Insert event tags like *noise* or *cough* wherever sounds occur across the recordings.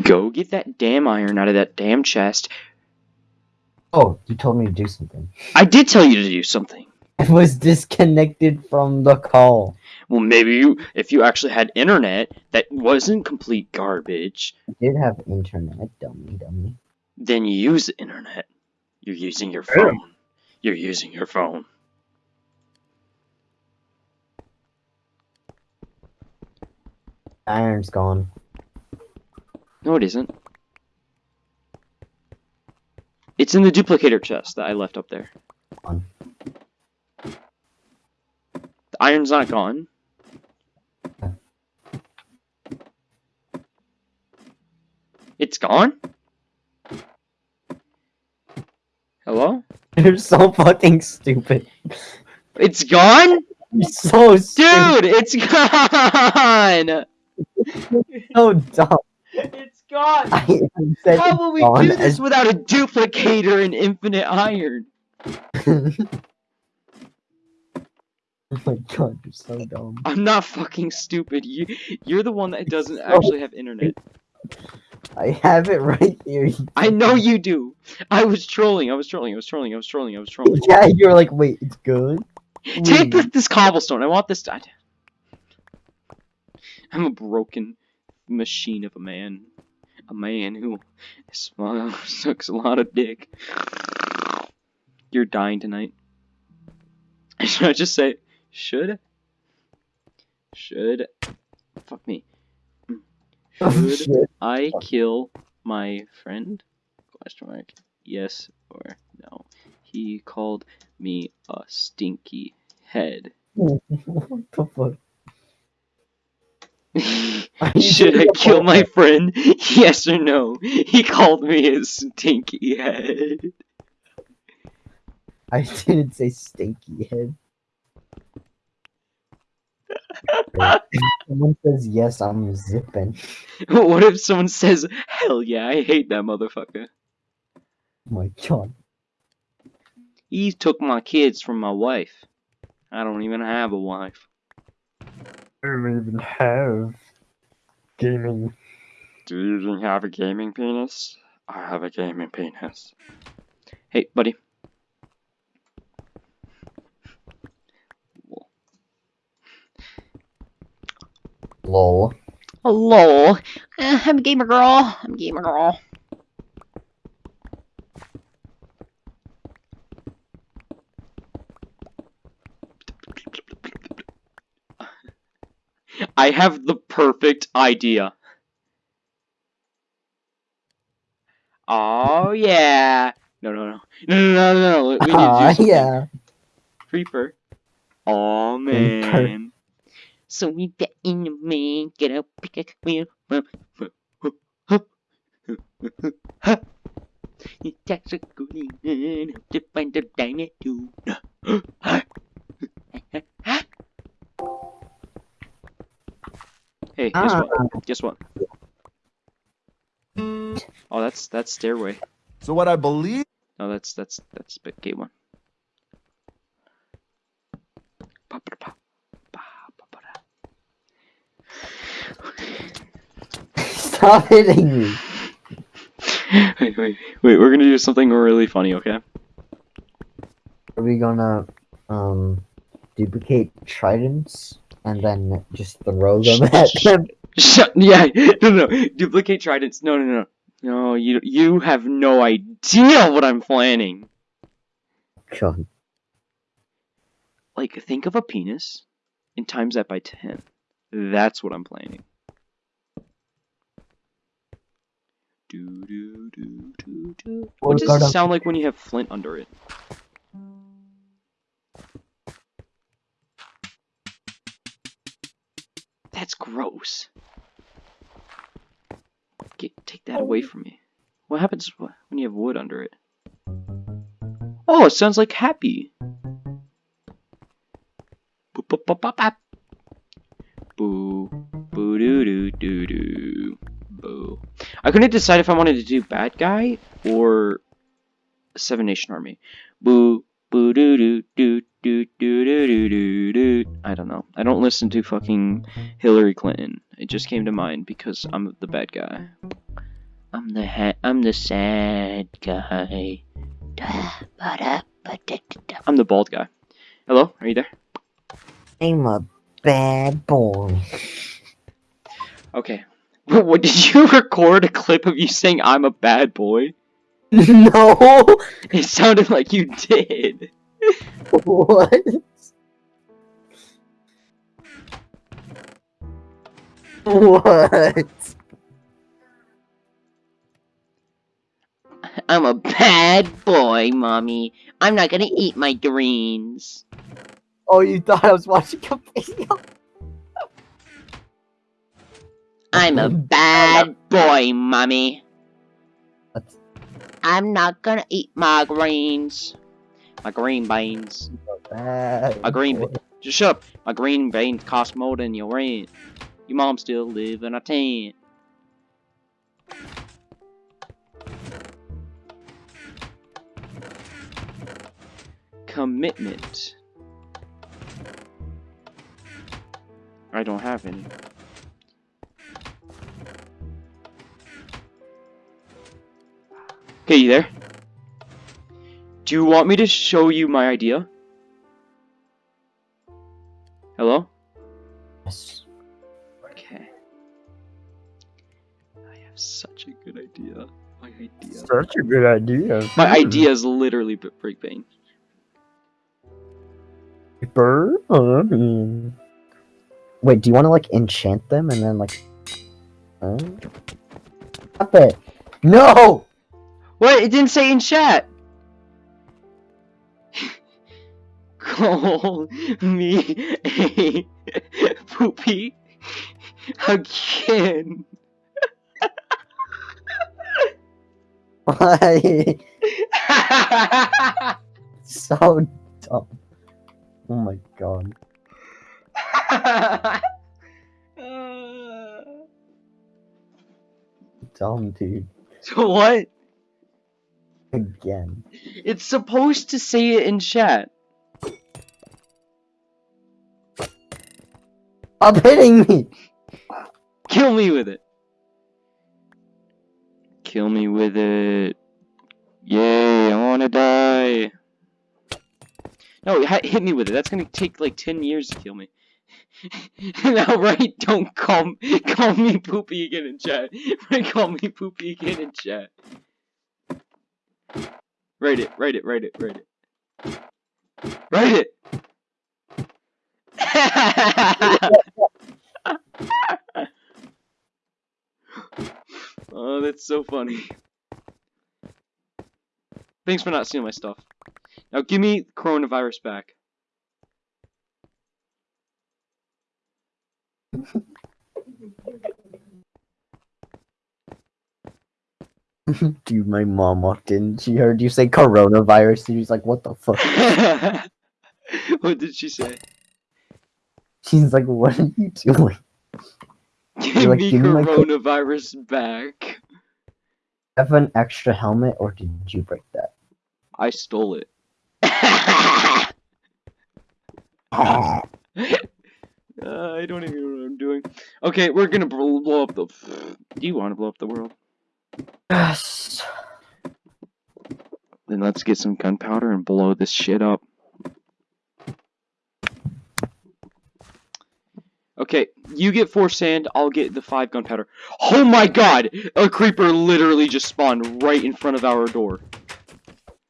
Go get that damn iron out of that damn chest. Oh, you told me to do something. I did tell you to do something. *laughs* I was disconnected from the call. Well, maybe you, if you actually had internet that wasn't complete garbage, I did have internet, dummy, dummy. then you use the internet. You're using your phone. You're using your phone. Iron's gone. No, it isn't. It's in the duplicator chest that I left up there. The iron's not gone. It's gone? Hello? *laughs* You're so fucking stupid. It's gone? *laughs* You're so stupid. Dude, it's *laughs* gone! So dumb. It's gone! How will we gone do this without a duplicator and infinite iron? *laughs* oh my god, you're so dumb. I'm not fucking stupid. You, you're the one that doesn't actually have internet. I have it right here. I know you do. I was trolling. I was trolling. I was trolling. I was trolling. I was trolling. Yeah, you're like, wait, it's good. Take Wait. this cobblestone. I want this. I, I'm a broken machine of a man. A man who sm- sucks a lot of dick. You're dying tonight. *laughs* Should I just say, should? Should? Fuck me. *laughs* Oh, Should shit. I kill my friend? Question mark. Yes or no. He called me a stinky head. *laughs* what the fuck? *laughs* *laughs* Should I kill my friend? *laughs* Yes or no? He called me a stinky head. I didn't say stinky head. someone says yes, I'm zipping. What if someone says, hell yeah, I hate that motherfucker. Oh my god. He took my kids from my wife. I don't even have a wife. I don't even have gaming. Do you even have a gaming penis? I have a gaming penis. Hey, buddy. Lol. Hello. Uh, I'm a gamer girl. I'm a gamer girl. I have the perfect idea. Oh yeah. No no no. No no no no no. We need to do Ah, yeah. Creeper. Oh man. So we bet in the man, get up, pick a wheel, Attacks a good man, to find the diamond too. Hey, guess Ah. what? Guess what? Oh, that's that's stairway. So what I believe No, that's that's that's big gate one. Stop hitting me. *laughs* Wait, wait, wait. We're gonna do something really funny, okay? Are we gonna um duplicate tridents and then just throw them at them? Shut. *laughs* Yeah. No, no, no. Duplicate tridents. No, no, no. No, you you have no idea what I'm planning. God. Like, think of a penis and times that by ten. That's what I'm planning. Do do do do do. What does it sound like when you have flint under it? Gross. Get take that oh. away from me. What happens when you have wood under it? Oh, it sounds like happy. Boop, boop, boop, bop, bop. Boo, boo, doo, doo, doo, doo, boo. I couldn't decide if I wanted to do bad guy or Seven Nation Army. Boo, boo, doo, doo, doo, doo, doo, doo, doo, doo, doo. I don't know. I don't listen to fucking Hillary Clinton. It just came to mind because I'm the bad guy. I'm the ha- I'm the sad guy. I'm the bald guy. Hello, are you there? I'm a bad boy. Okay. *laughs* What did you record a clip of you saying I'm a bad boy? *laughs* no. It sounded like you did. *laughs* What? *laughs* What? I'm a bad boy, mommy. I'm not gonna eat my greens. Oh, you thought I was watching a video? I'm a bad boy, mommy. That's I'm not gonna eat my greens. My green beans. bad. A green. Just shut up. My green beans cost more than your rent. Your mom still live in a tent. Commitment. I don't have any. Okay, you there? Do you want me to show you my idea? Hello? Such a good idea. My idea. Such a good idea. My hmm. idea is literally b- Brick Bane. Burn. Wait, do you want to like enchant them and then like? Huh? Stop it! No! What? It didn't say in chat! *laughs* Call me a *laughs* poopy again. Why? *laughs* so dumb. Oh my god. *laughs* Dumb dude. so what? Again. It's supposed to say it in chat. Stop hitting me! Kill me with it. Kill me with it. Yay, I wanna die. No, hit me with it. That's gonna take like 10 years to kill me. *laughs* now, right? Don't call, call me poopy again in chat. *laughs* Right, call me poopy again in chat. Write it, write it, write it, write it. Write it! *laughs* *gasps* oh, that's so funny. Thanks for not stealing my stuff. Now give me coronavirus back. *laughs* Dude, my mom walked in. She heard you say coronavirus. and she's like, what the fuck? *laughs* what did she say? She's like, what are you doing? Give like, me "Give me coronavirus back. Have an extra helmet or did you break that? I stole it. *laughs* Uh, I don't even know what I'm doing. Okay, we're gonna blow up the. Do you want to blow up the world? yes. Then let's get some gunpowder and blow this shit up. Okay, you get four sand, I'll get the five gunpowder. Oh my god! A creeper literally just spawned right in front of our door.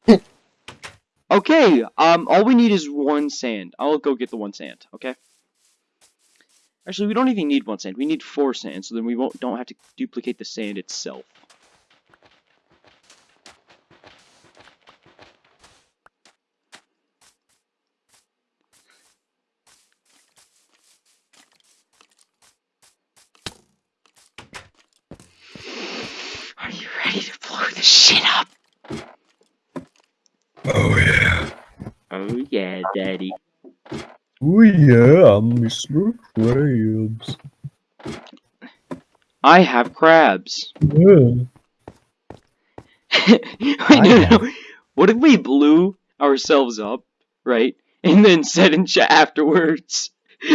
*laughs* okay, um, all we need is one sand. I'll go get the one sand, okay? Actually, we don't even need one sand. We need four sand, so then we won't don't have to duplicate the sand itself. Are you ready to blow this shit up? Oh yeah. Oh yeah, daddy. Oh yeah, I'm Mr. Krabs. I have crabs. Yeah. Wait, no, no. What if we blew ourselves up, right? And then said in chat afterwards. *laughs*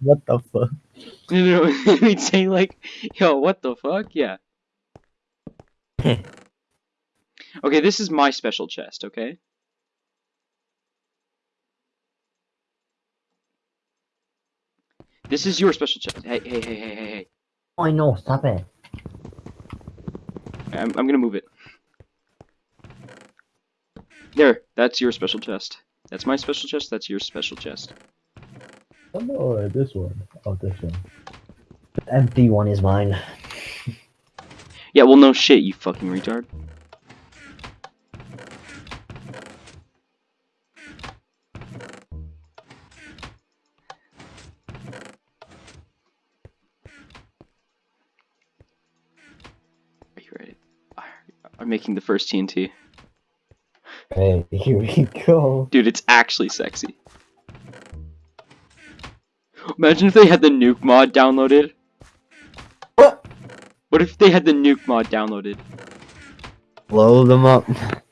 What the fuck? You know, *laughs* we'd say like, "Yo, what the fuck?" Yeah. *laughs* okay, this is my special chest. Okay. This is your special chest. Hey, hey, hey, hey, hey, hey. Oh, I know. Stop it. I'm, I'm gonna move it. There, that's your special chest. That's my special chest. That's your special chest. Oh no, this one. Oh, this one. The empty one is mine. Yeah, well, no shit, you fucking retard. Making the first TNT. Hey, here we go. Dude, it's actually sexy. Imagine if they had the nuke mod downloaded. What? What if they had the nuke mod downloaded? Blow them up. *laughs*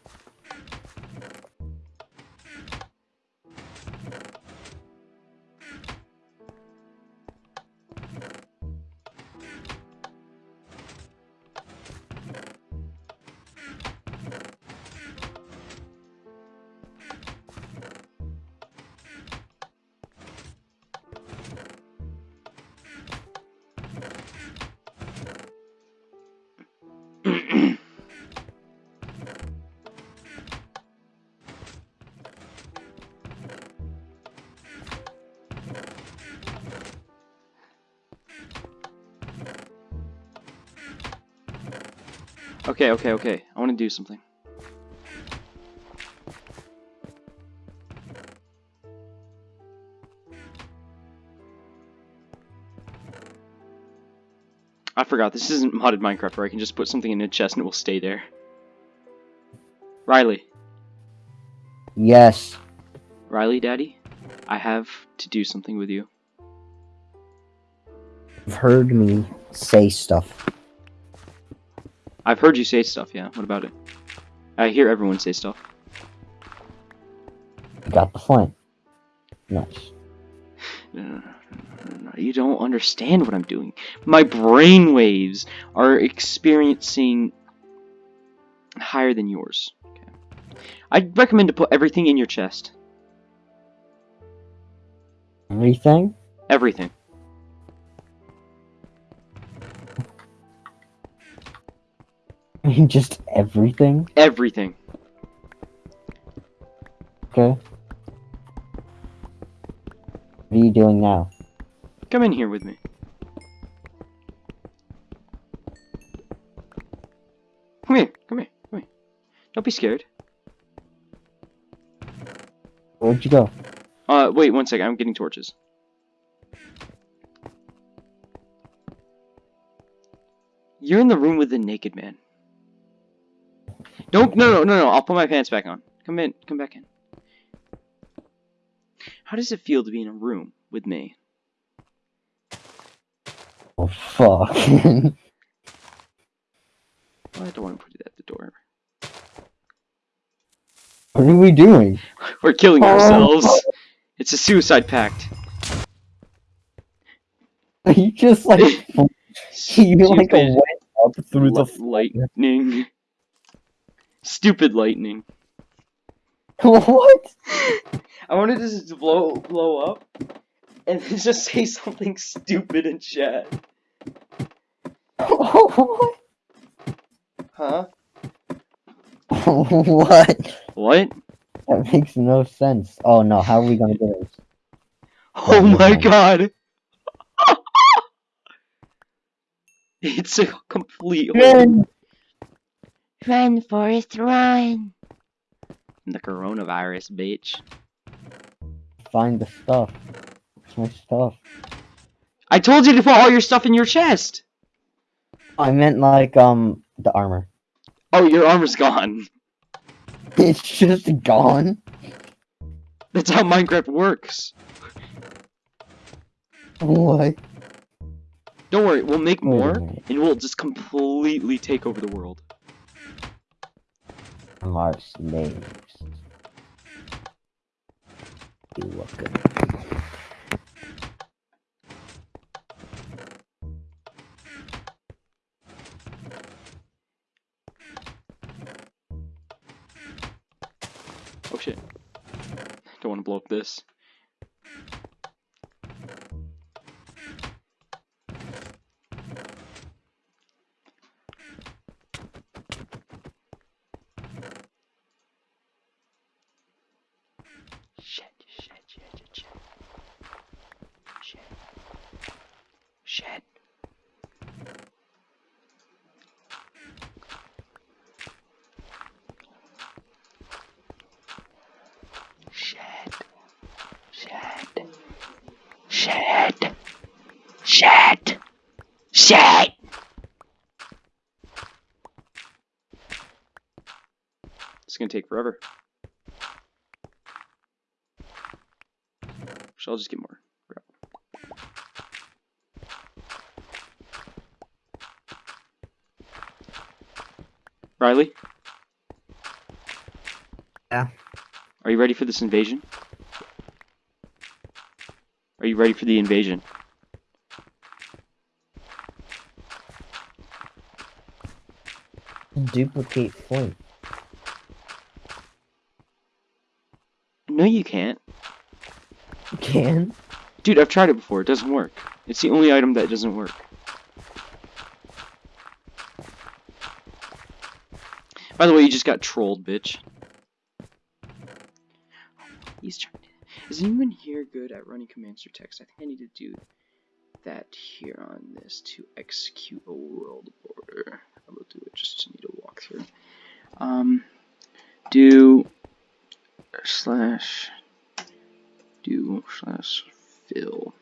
Okay, okay, okay. I want to do something. I forgot, this isn't modded Minecraft where I can just put something in a chest and it will stay there. Riley. Yes. Riley, Daddy, I have to do something with you. You've heard me say stuff. I've heard you say stuff, yeah. What about it? I hear everyone say stuff. Got the flint. Nice. No, no, no, You don't understand what I'm doing. My brain waves are experiencing higher than yours. Okay. I'd recommend to put everything in your chest. Everything? Everything. Mean, just everything? Everything. Okay. What are you doing now? Come in here with me. Come here, come here, come here. Don't be scared. Where'd you go? Uh, wait one second, I'm getting torches. You're in the room with the naked man. Don't, no, no, no, no, I'll put my pants back on. Come in, come back in. How does it feel to be in a room with me? Oh, fuck. *laughs* Well, I don't want to put it at the door. what are we doing? We're killing Oh. ourselves. It's a suicide pact. *laughs* you just like *laughs* you like Stupid went up through the lightning. Stupid lightning. *laughs* what? I wanted to just blow blow up and *laughs* just say something stupid in chat. *laughs* what? Huh? what? What? That makes no sense. Oh no, how are we gonna do this? Oh my god! it's a complete hole. Run! Run, Forrest, run. The coronavirus, bitch. Find the stuff. Where's my stuff? I told you to put all your stuff in your chest! I meant like um the armor. Oh, your armor's gone. *laughs* It's just gone. That's how Minecraft works. What? Don't worry, we'll make more, and we'll just completely take over the world are names. You welcome. Oh shit. Don't want to blow up this. It's gonna take forever. So I'll just get more. Riley? Yeah. Are you ready for this invasion? Are you ready for the invasion? Duplicate Flint. No, you can't. You can? Dude, I've tried it before. It doesn't work. It's the only item that doesn't work. By the way, you just got trolled, bitch. He's trying to... Is anyone here good at running commands or text? I think I need to do that here on this to execute a world order. I will do it just to need a walkthrough. Um, do slash do slash fill.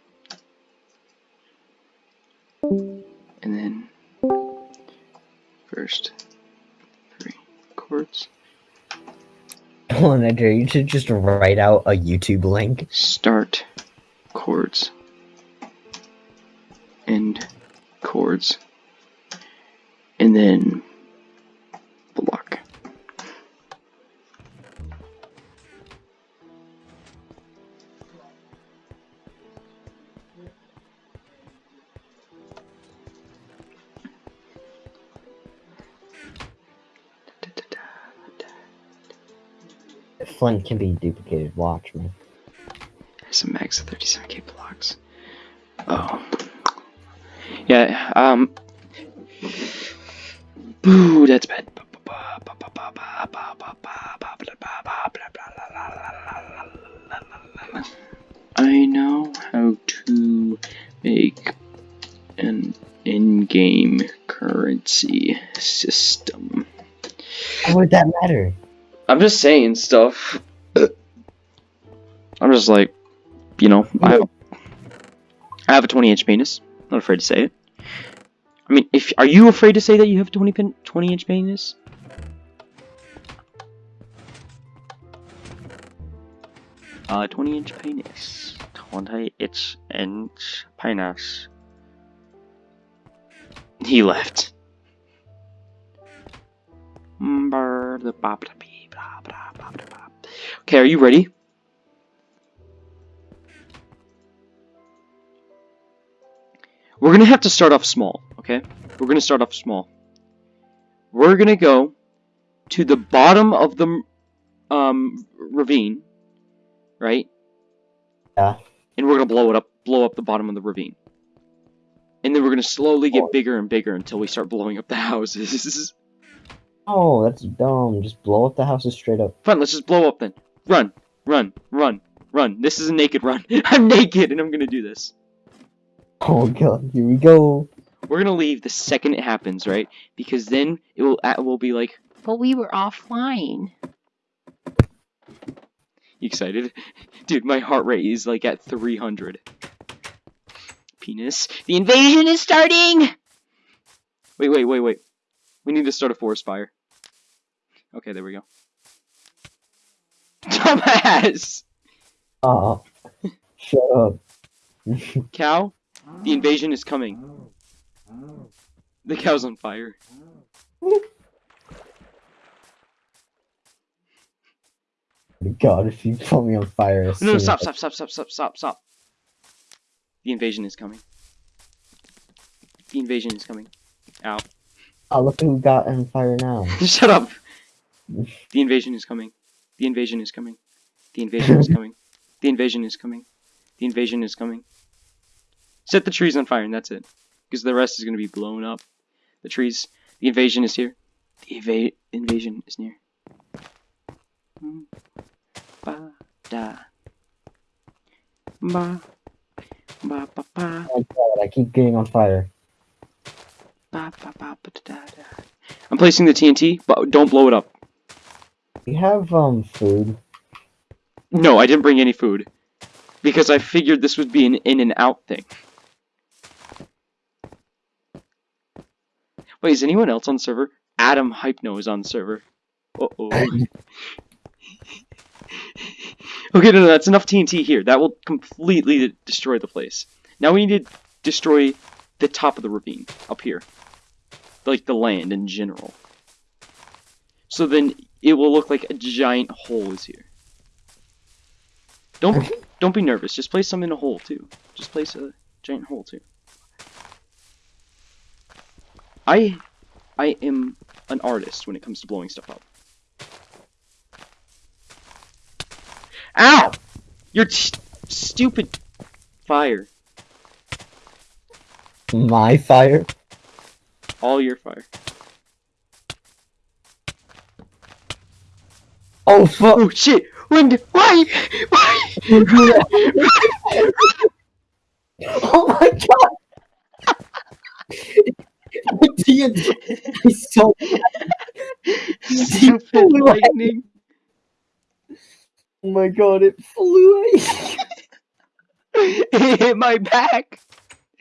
And then first three chords. *laughs* Hold on, Edgar, you should just write out a YouTube link. start chords. End chords. And then Flint can be duplicated, watch me. There's a max of 37k blocks. Oh. Yeah, um. Boo, that's bad. I know how to make an in-game currency system. How would that matter? I'm just saying stuff. I'm just like, you know, I have, I have a 20 inch penis. I'm Not afraid to say it. I mean, if are you afraid to say that you have a 20 pin, 20 inch penis? Uh, 20 inch penis. 20 inch inch penis. He left. Okay, are you ready? We're gonna have to start off small, okay? We're gonna start off small. We're gonna go to the bottom of the um ravine, right? Yeah. And we're gonna blow it up, blow up the bottom of the ravine. And then we're gonna slowly get bigger and bigger until we start blowing up the *laughs* houses. Oh, that's dumb. Just blow up the houses straight up. Fine, let's just blow up then. Run, run, run, run. This is a naked run. *laughs* I'm naked and I'm gonna do this. Oh god, here we go. We're gonna leave the second it happens, right? Because then it will it will be like, But we were offline. you excited? *laughs* Dude, my heart rate is like at 300. Penis. The invasion is starting! Wait, wait, wait, wait. We need to start a forest fire. Okay, there we go. Dumbass! Ah, *laughs* shut up. *laughs* Cow, the invasion is coming. The cow's on fire. God, if you put me on fire, as No, no, soon stop, stop, stop, stop, stop, stop, stop. The invasion is coming. The invasion is coming. Ow. Oh, look who got on fire now. *laughs* Shut up! The invasion is coming. The invasion is coming. The invasion is coming. The invasion is coming. The invasion is coming. Set the trees on fire and that's it. Because the rest is going to be blown up. The trees. The invasion is here. The eva- invasion is near. Ba da. Ba. Ba ba ba. Oh god, I keep getting on fire. Ba ba ba ba da da. I'm placing the TNT, but don't blow it up. You have um food. No, I didn't bring any food. Because I figured this would be an in and out thing. Wait, is anyone else on server? Adam Hypno is on server. Uh oh. *laughs* okay, no, no, that's enough TNT here. That will completely destroy the place. Now we need to destroy the top of the ravine up here. Like the land in general. So then it will look like a giant hole is here. Don't don't be nervous. Just place some in a hole too. Just place a giant hole too. I I am an artist when it comes to blowing stuff up. Ow! Your stupid fire. My fire. All your fire. Oh fuck! Oh shit! When? Why? Why? *laughs* Oh my god! TNT is so Stupid *laughs* lightning. Oh my god! It flew. it hit my back. *laughs*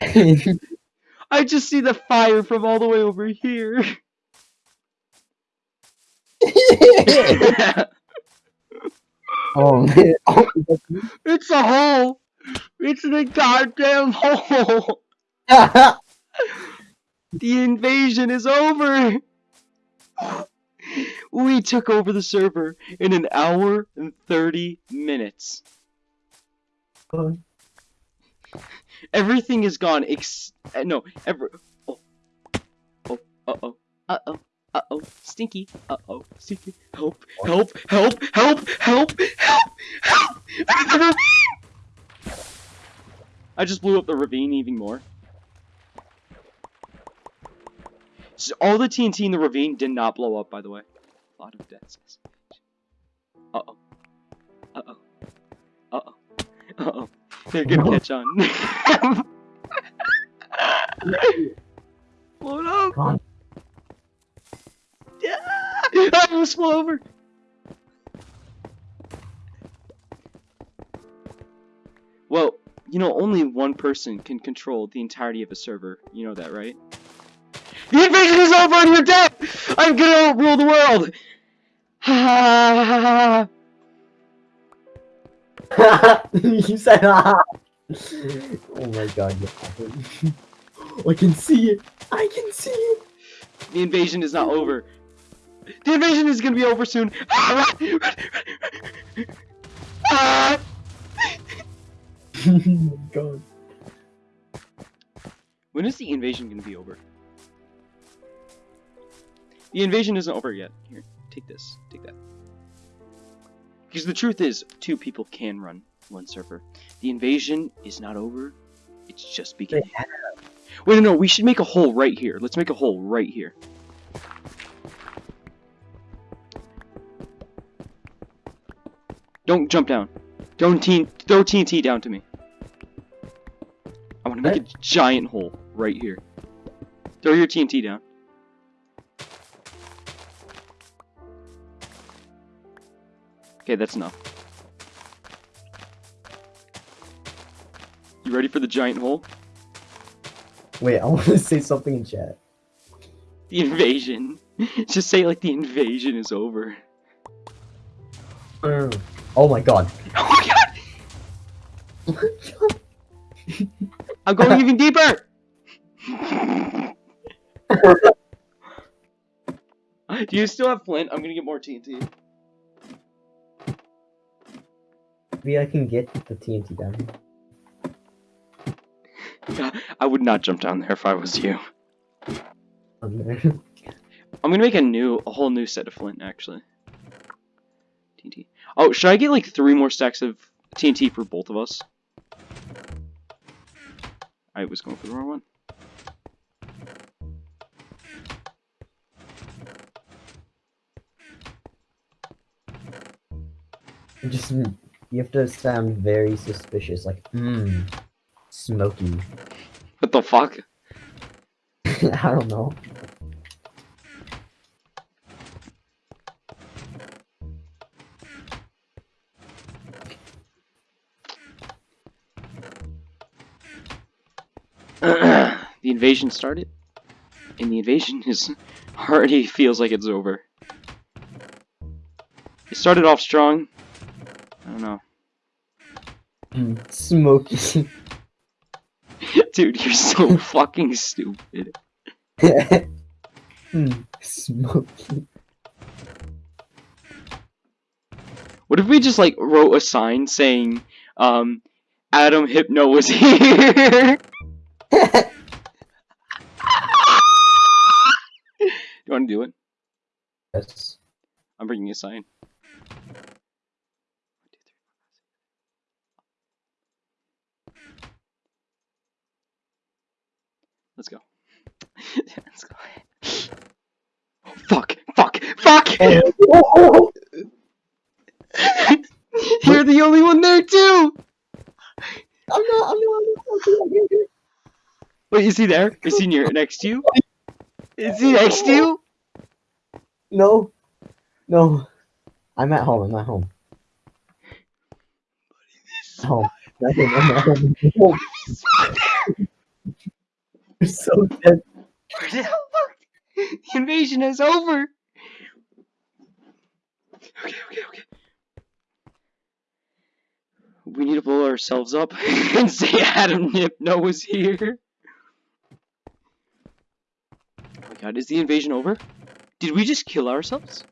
I just see the fire from all the way over here. *laughs* oh man! *laughs* It's a hole. It's the goddamn hole. *laughs* The invasion is over. We took over the server in an hour and 30 minutes. Everything is gone. Ex- no, ever. Oh, oh, uh oh, uh oh, uh oh, stinky. Uh oh, stinky. Help! Help! Help! Help! Help! Help! Help! I'm the ravine! I just blew up the ravine even more. So all the TNT in the ravine did not blow up, by the way. A lot of deaths. Uh oh. Uh oh. Uh oh. Uh oh. They're gonna catch on. *laughs* Blow it up! Yeah! I *laughs* almost flew over! Well, you know, only one person can control the entirety of a server. You know that, right? The invasion is over and you're dead! I'm gonna rule the world! Ha ha ha ha ha! you said *laughs* ah. Oh my god! *laughs* I can see it. I can see it. The invasion is not over. The invasion is gonna be over soon. Ah! *laughs* My god. When is the invasion gonna be over? The invasion isn't over yet. Here, take this. Take that. Because the truth is, two people can run one server. The invasion is not over. It's just beginning. Wait, no, no, we should make a hole right here. Let's make a hole right here. Don't jump down. Don't teen throw TNT down to me. I want to make a giant hole right here. Throw your TNT down. Okay, that's enough. You ready for the giant hole? Wait, I want to *laughs* say something in chat. The invasion. *laughs* Just say like the invasion is over. God. Oh my god! Oh my god. I'm going even deeper! Do you still have flint? I'm gonna get more TNT. Maybe I can get the TNT down. I would not jump down there if I was you. I'm gonna make a new, a whole new set of flint, actually. TNT. Oh, should I get like three more stacks of TNT for both of us? I was going for the wrong one. Just you have to sound very suspicious, like mmm, smoky. What the fuck? *laughs* I don't know. Invasion started, and the invasion is *laughs* already feels like it's over. It started off strong. I don't know. *laughs* Mm, smoky. *laughs* Dude, you're so fucking stupid. mm, smoky. What if we just like wrote a sign saying, um, Adam Hypno was here? you want to do it? yes. I'm bringing a sign. Let's go. *laughs* Let's go. Oh, fuck! Fuck! Fuck! Oh, *laughs* You're the only one there too. I'm not. I'm not. I'm not. Wait, is he there? Is he near next to you? Is he next to you? No. No. I'm at home. I'm at home. Home. Nothing. I'm at home. *laughs* home. You're so dead. Where the hell fuck? The invasion is over. Okay, okay, okay. We need to blow ourselves up *laughs* and say Adam Hypno was here. Oh my god, is the invasion over? Did we just kill ourselves?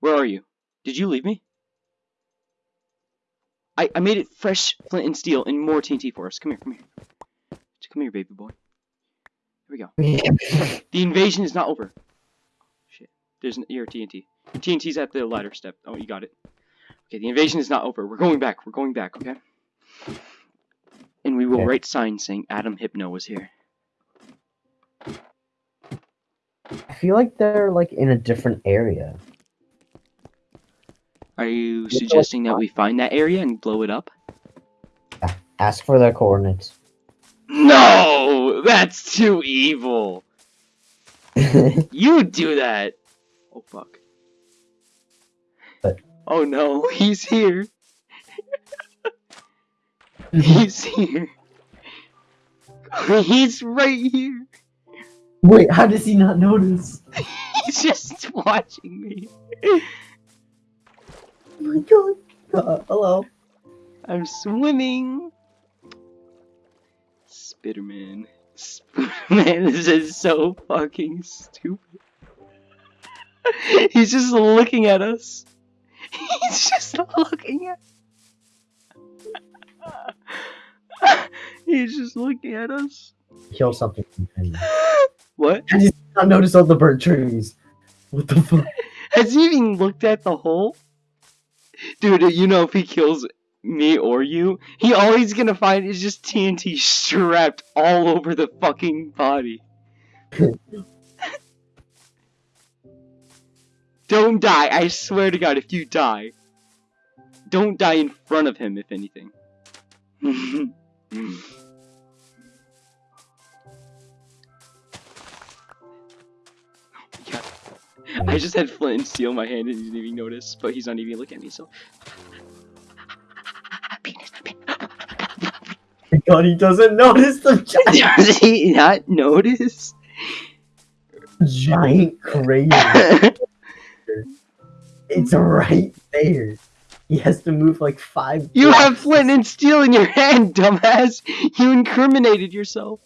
Where are you? Did you leave me? I, I made it fresh flint and steel and more TNT for us. Come here, come here. Come here, baby boy. Here we go. *laughs* The invasion is not over. Shit. There's an, your TNT. Your TNT's at the ladder step. Oh, you got it. Okay, the invasion is not over. We're going back. We're going back, okay? And we will Okay. write signs saying Adam Hypno was here. I feel like they're like in a different area. Are you suggesting that we find that area and blow it up? Ask for their coordinates. No! That's too evil! *laughs* You do that! Oh, fuck. What? Oh no, *laughs* he's here. *laughs* he's here. He's right here. Wait, how does he not notice? *laughs* He's just watching me. Oh my god. Uh, hello. I'm swimming. Spitterman. Spitterman, this *laughs* is so fucking stupid. *laughs* He's just looking at us. He's just looking at. He's just looking at us. Kill something. What? I just not notice all the burnt trees. What the fuck? *laughs* Has he even looked at the hole? Dude, you know if he kills me or you, he always gonna find is just TNT strapped all over the fucking body. *laughs* don't die, I swear to god, if you die. Don't die in front of him, if anything. *laughs* *laughs* I just had flint and steel in my hand and he didn't even notice, but he's not even looking at me, so. Penis, penis. my god, he doesn't notice the *laughs* giant, Does he not notice? giant *laughs* crazy. It's right there. He has to move like five. you have flint and steel in your hand, dumbass! You incriminated yourself.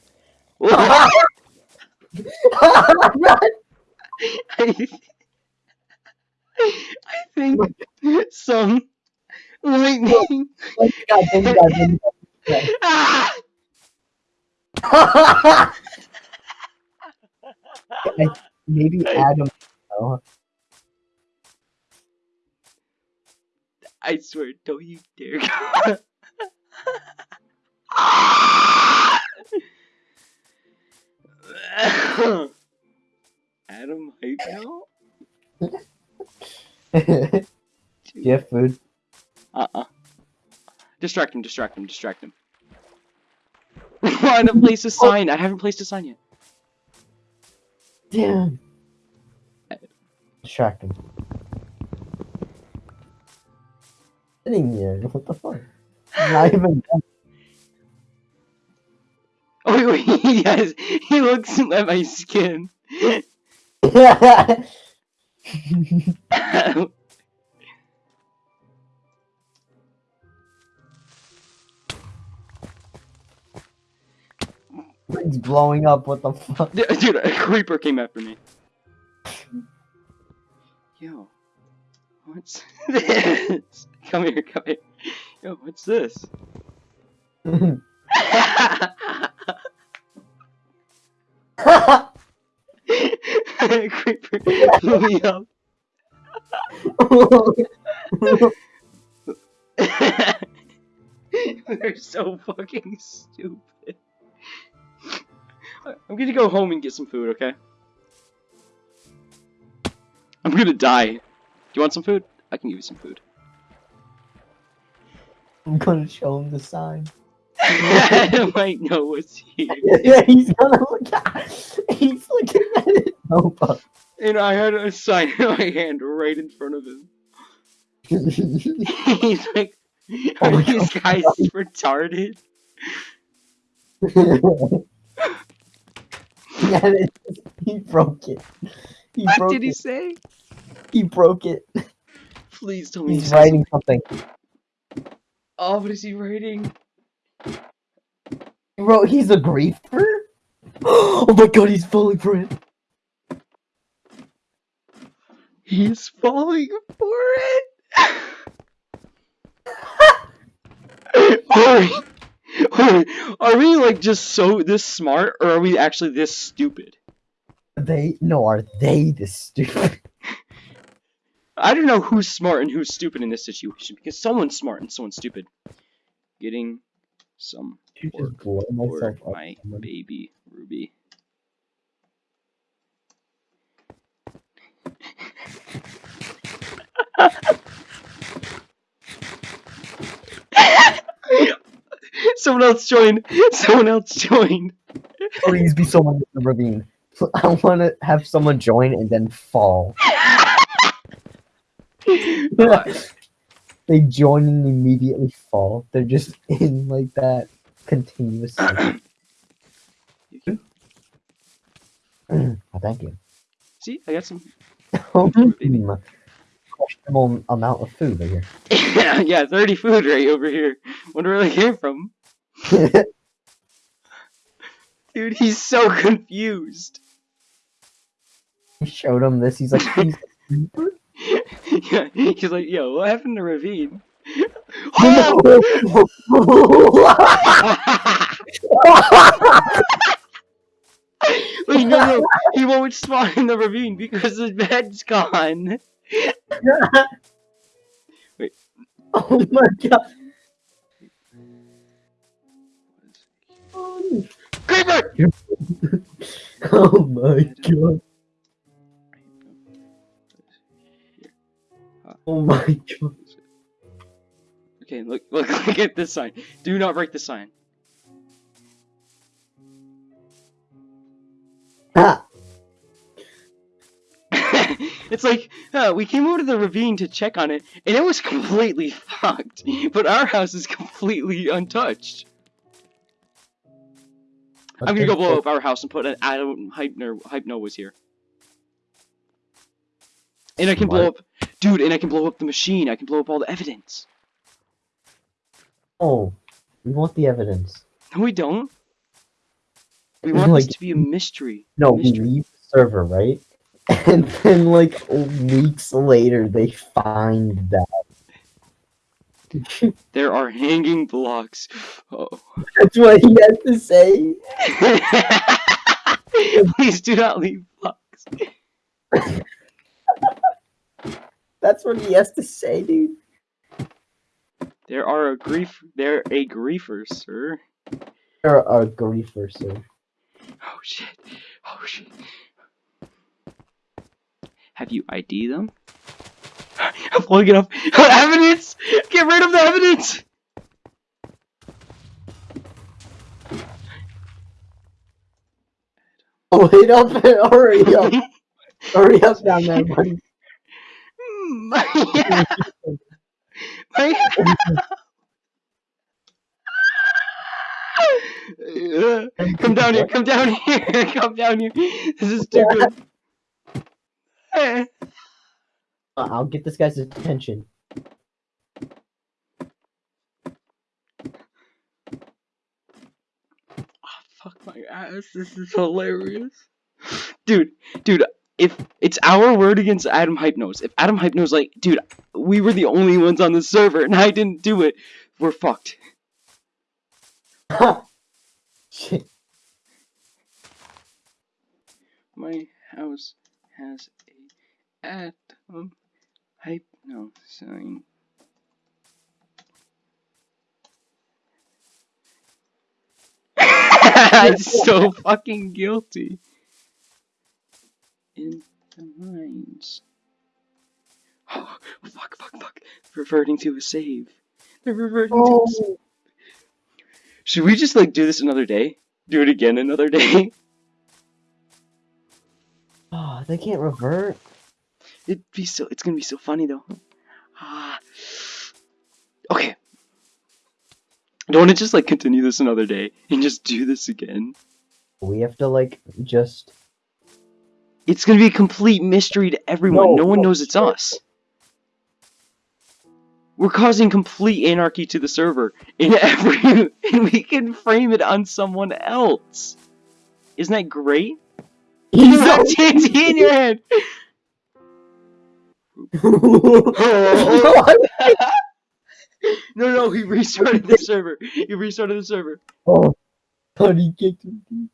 Run! I, I think some lightning. Like, God, God, Ah! Maybe Adam. Oh, I swear, don't you dare. *laughs* Adam hype now? You have food? Uh-uh. Distract him, distract him, distract him. *laughs* Find a place to sign. I haven't placed a sign yet. Damn. Distract him. Sitting here. *laughs* What the fuck? Not even done. *laughs* Oh wait, wait, yes, he looks at my skin. It's blowing up. What the fuck? Dude, a creeper came after me. Yo, what's *laughs* this? Come here, come here. Yo, what's this? *laughs* creeper me *laughs* up. They're so fucking stupid. I'm gonna go home and get some food, okay? I'm gonna die. Do you want some food? I can give you some food. I'm gonna show him the sign. I *laughs* might know what's here. *laughs* yeah, he's gonna look at. He's looking at it. Oh, fuck. And I had a sign in my hand right in front of him. *laughs* He's like, Oh are my these guys retarded? yeah, he broke it. He What broke did he it. say? He broke it. Please tell me He's says- writing something. Oh, what is he writing? Wrote, he's a griefer? *gasps* Oh my god, he's falling for it. He's falling for it. *laughs* Hurry! Hurry! Are we like just so this smart, or are we actually this stupid? They, no, are they this stupid? I don't know who's smart and who's stupid in this situation because someone's smart and someone's stupid. Getting some You Or- just blow for myself up. my baby Ruby. *laughs* Someone else joined. Someone else joined. Please be someone in the ravine. I want to have someone join and then fall. *laughs* *laughs* they join and immediately fall. They're just *laughs* in like that continuous. cycle. *clears throat* *clears throat* oh, thank you. See, I got some. *laughs* Questionable amount of food right here. yeah, *laughs* yeah, 30 food right over here. Wonder where they came from. Dude, he's so confused. I showed him this. He's like, he's yeah, *laughs* he's like, yo, what happened to Ravine? Oh! Wait, no, no, he won't spawn in the ravine because the bed's gone. *laughs* Wait. oh my god. Creeper! *laughs* Oh my god. Oh my god. Okay, look, *laughs* look, look at this sign. Do not break the sign. Ah, *laughs* it's like, uh, we came over to the ravine to check on it, and it was completely *laughs* fucked. But our house is completely untouched. I'm gonna go blow up our house and put an Adam Hypno Hypno was here. And I can blow up, dude. And I can blow up the machine. I can blow up all the evidence. Oh, we want the evidence. No, we don't. We want this to be a mystery. No, we mystery. leave the server, right? *laughs* And then, like, weeks later, they find that. *laughs* There are hanging blocks. Oh. That's what he had to say. *laughs* Please do not leave blocks. That's what he has to say, dude. There are a grief. They're a griefer, sir. You're a griefer, sir. Oh shit. Oh shit. Have you ID them? *gasps* I'm pulling it up. *laughs* evidence! Get rid of the evidence! Oh, wait up! *laughs* Hurry up! *laughs* Hurry up down there, buddy. *laughs* my, my, come down here, come down here, come down here. This is too good. I'll get this guy's attention. Oh, Fuck my ass, this is hilarious. Dude, dude, if it's our word against Adam Hypnos, if Adam Hypnos like, dude, we were the only ones on the server and *laughs* I didn't do it, we're fucked. *laughs* My house has a Adam Hypno sign. *laughs* I'm so fucking guilty. In the mines. Oh, fuck, fuck, fuck. Reverting to a save. They're reverting to a save. Oh, Should we just like do this another day? Do it again another day? oh, *laughs* they can't revert. It'd be so. It's gonna be so funny though. Ah. Okay. I don't want to just like continue this another day and just do this again. We have to like just. It's gonna be a complete mystery to everyone. No, No, one no, knows it's shit. us. We're causing complete anarchy to the server in *laughs* every, and we can frame it on someone else. Isn't that great? You have TNT in your hand. *laughs* What? no, no, he restarted the server. He restarted the server. oh, how did he kick me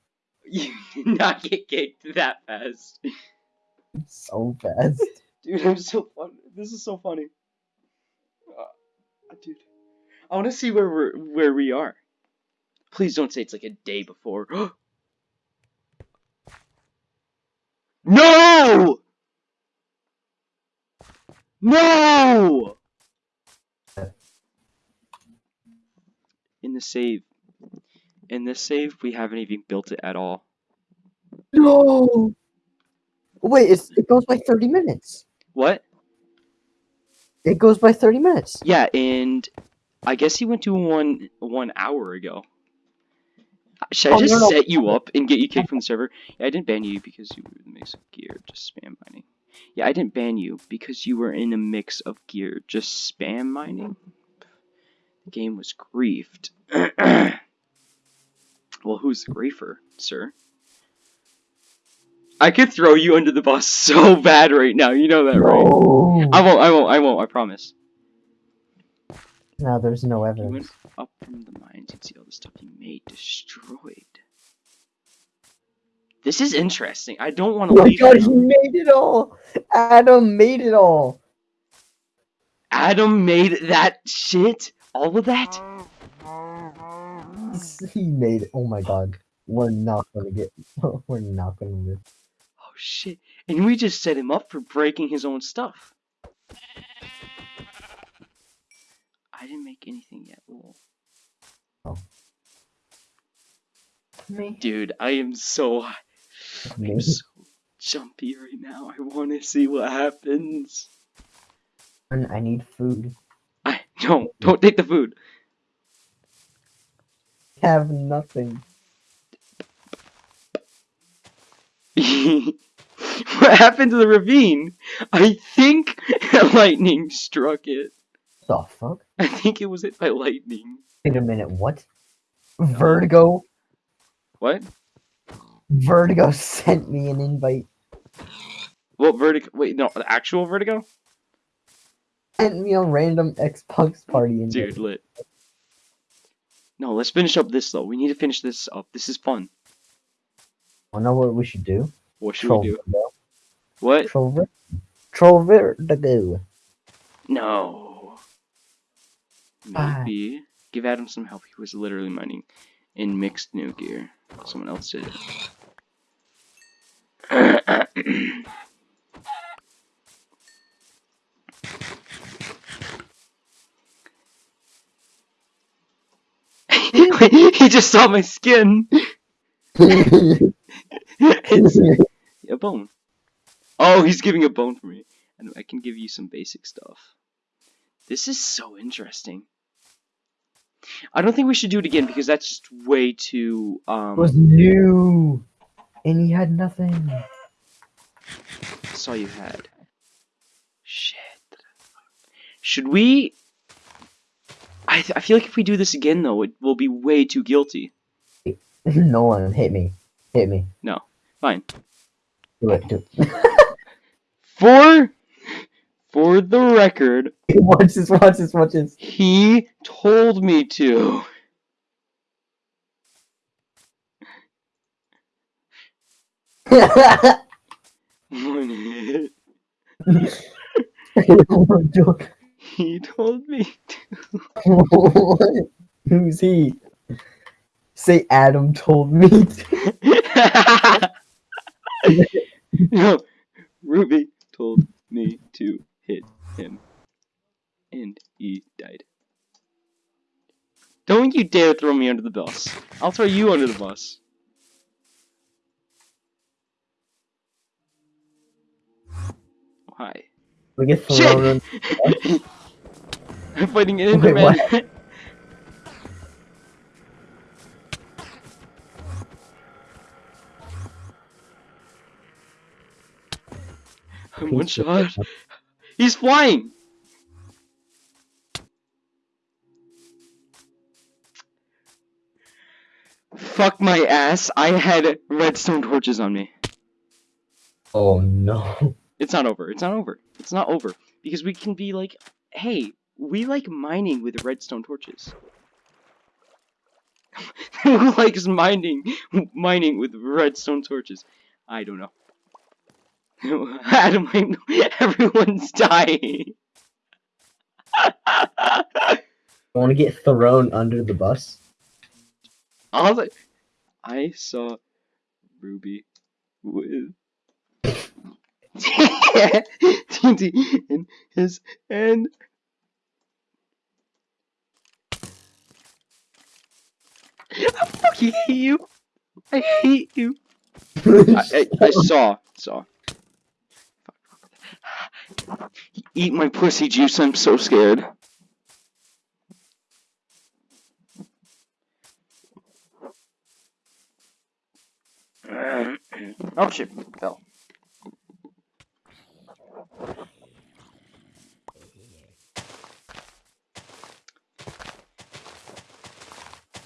*laughs* You did not get kicked that fast. so fast? Dude, I'm so fun. This is so funny. Uh, dude, I want to see where we're where we are. Please don't say it's like a day before. *gasps* no! No! In the save. In this save, we haven't even built it at all. No. Wait, it's, it goes by thirty minutes. What? It goes by thirty minutes. Yeah, and I guess he went to one one hour ago. Should I Oh, just no, no. set you up and get you kicked from the server? Yeah, I didn't ban you because you were in the mix of gear, just spam mining. Yeah, I didn't ban you because you were in a mix of gear, just spam mining. The game was griefed. *clears throat* well, who's the griefer, sir? I could throw you under the bus *laughs* so bad right now. You know that, right? No. I won't. I won't. I won't. I promise. Now there's no You evidence. went up from the mines and see all the stuff he made destroyed. This is interesting. I don't want Oh to my leave. god, he made it all! Adam made it all! Adam made that shit. All of that. He's- *laughs* He made it. Oh my god. We're not gonna get. *laughs* We're not gonna live. Oh shit! And we just set him up for breaking his own stuff. I didn't make anything yet. Lol. Oh. Me? Dude, I am so *laughs* I'm so jumpy right now. I want to see what happens. And I need food. I no, don't take the food. Have nothing. *laughs* what happened to the ravine? I think lightning struck it. The fuck? I think it was hit by lightning. Wait a minute, what? Vertigo? What? Vertigo sent me an invite. What vertigo? Wait, no, the actual vertigo? Sent me a random Xbox party invite. Dude, lit. No, let's finish up this though. We need to finish this up. This is fun. I know what we should do. What should Troll we do? Vertigo. What? Troll, ver- Troll Vertigo. No. Maybe give Adam some help. He was literally mining in mixed new gear. Someone else did it. *clears throat* *clears throat* *laughs* he just saw my skin. it's *laughs* a bone. Oh, he's giving a bone for me. And I can give you some basic stuff. This is so interesting. I don't think we should do it again because that's just way too um it was new, and he had nothing. saw you had. Shit. Should we I I feel like if we do this again though, it will be way too guilty. *laughs* No one hit me, hit me. No. Fine. Do it. Do it. *laughs* For for the record, *laughs* watch this. Watch this. Watch this. he told me to. One hit. He told me to. *laughs* Who's he? Say Adam told me. to. *laughs* no, Ruby told me to hit him. And he died. Don't you dare throw me under the bus. I'll throw you under the bus. Hi. We get thrown Shit! *laughs* I'm fighting an Wait? Enderman. I'm one shot. He's flying! Fuck my ass. I had redstone torches on me. Oh no. It's not over. It's not over. It's not over. Because we can be like, hey, we like mining with redstone torches. *laughs* Who likes mining mining with redstone torches? I don't know. *laughs* Adam, I know *laughs* everyone's dying. I want to get thrown under the bus. All I, I saw Ruby with TNT in his hand. I fucking hate you. I hate you. *laughs* I, I, I saw, saw. Eat my pussy juice. I'm so scared. *clears throat* oh shit, fell.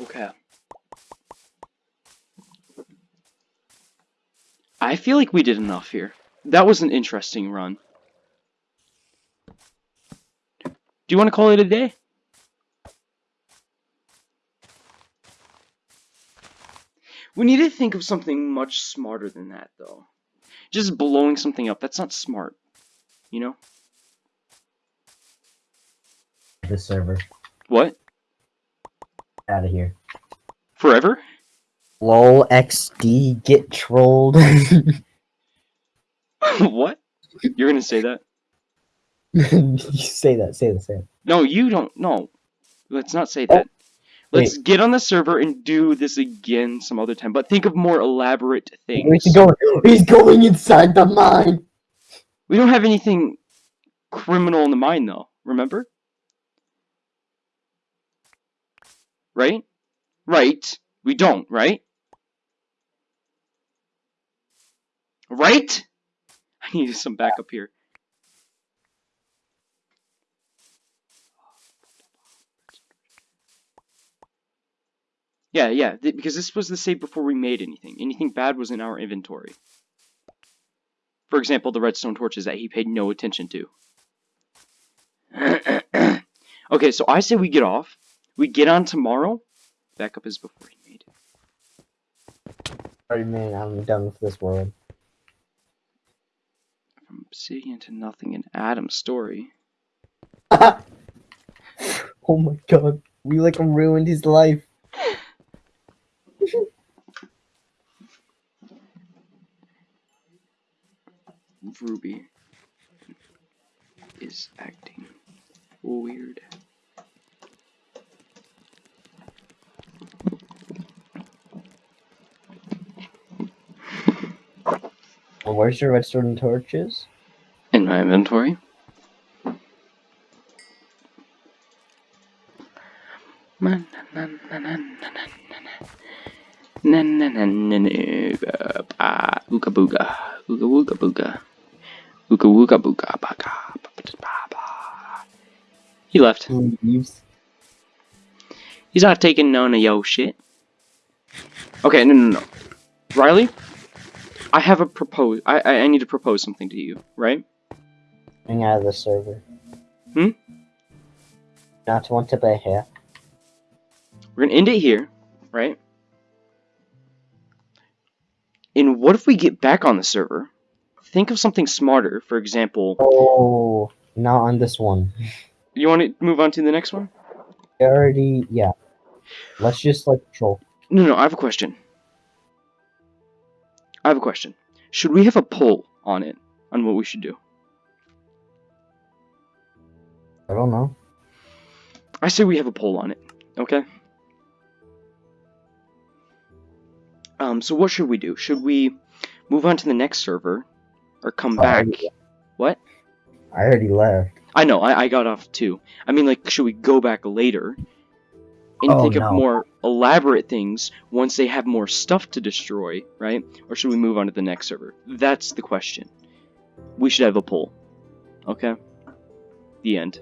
Okay. I feel like we did enough here. That was an interesting run. Do you want to call it a day? We need to think of something much smarter than that, though. Just blowing something up, that's not smart. You know? The server. What? Out of here. Forever? Lol XD get trolled. *laughs* *laughs* what? You're gonna say that? you *laughs* say that. Say that. Say it. No, you don't. No. Let's not say oh. that. Let's get on the server and do this again some other time. But think of more elaborate things. Where's he going? He's going inside the mine. We don't have anything criminal in the mine, though. Remember? Right? Right. We don't, right? Right? *laughs* I need some backup here. Yeah, yeah, th- because this was the save before we made anything. Anything bad was in our inventory. For example, the redstone torches that he paid no attention to. *clears throat* okay, so I say we get off. We get on tomorrow. Backup is before he made it. Sorry, man. I'm done with this world. From obsidian to nothing in Adam's story. *laughs* Oh my god. We like ruined his life. *laughs* Ruby is acting weird. Well, where's your redstone torches? In my inventory. Na na na na na ah ooga booga ooga wooga booga ooga wooga He left. He's not taking none of yo shit. Okay, no no no. Riley, I have a propose. I, I I need to propose something to you, right? Getting out of the server. Hmm? Not want to be here. We're gonna end it here, right? And what if we get back on the server? Think of something smarter. For example, Oh, not on this one. you want to move on to the next one? We already, yeah. Let's just like troll. No, no. I have a question. I have a question. Should we have a poll on it on what we should do? I don't know. I say we have a poll on it. Okay. Um. So what should we do? Should we move on to the next server, or come back? What? I already left. I know. I, I got off too. I mean, like, should we go back later and Oh, think of more elaborate things once they have more stuff to destroy, right? Or should we move on to the next server? That's the question. We should have a poll. Okay. The end.